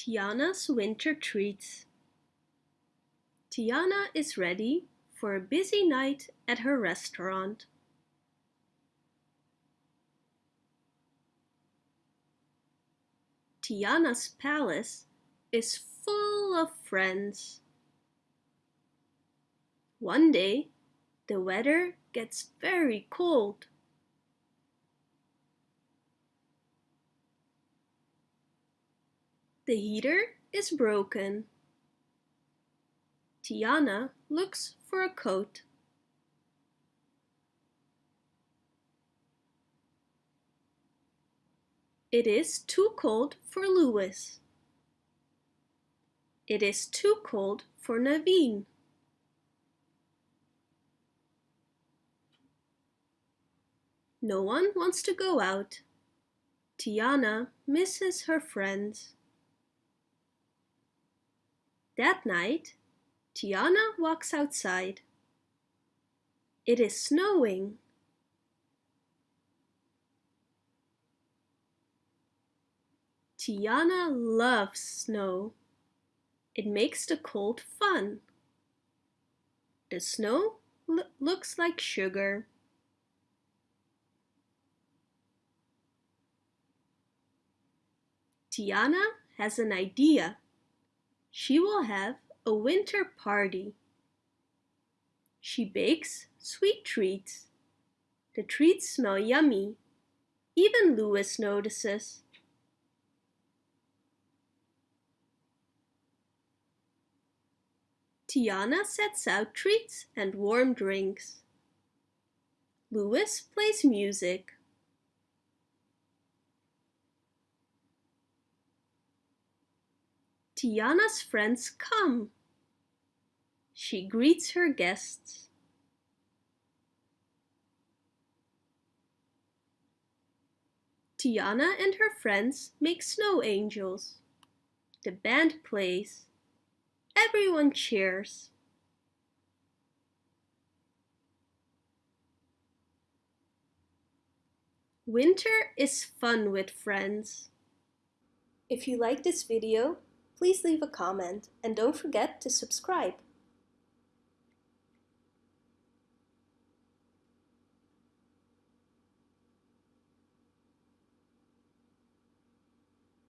Tiana's winter treats. Tiana is ready for a busy night at her restaurant. Tiana's palace is full of friends. One day, the weather gets very cold. The heater is broken. Tiana looks for a coat. It is too cold for Louis. It is too cold for Naveen. No one wants to go out. Tiana misses her friends. That night, Tiana walks outside. It is snowing. Tiana loves snow. It makes the cold fun. The snow lo looks like sugar. Tiana has an idea. She will have a winter party. She bakes sweet treats. The treats smell yummy. Even Louis notices. Tiana sets out treats and warm drinks. Louis plays music. Tiana's friends come. She greets her guests. Tiana and her friends make snow angels. The band plays. Everyone cheers. Winter is fun with friends. If you like this video, please leave a comment and don't forget to subscribe.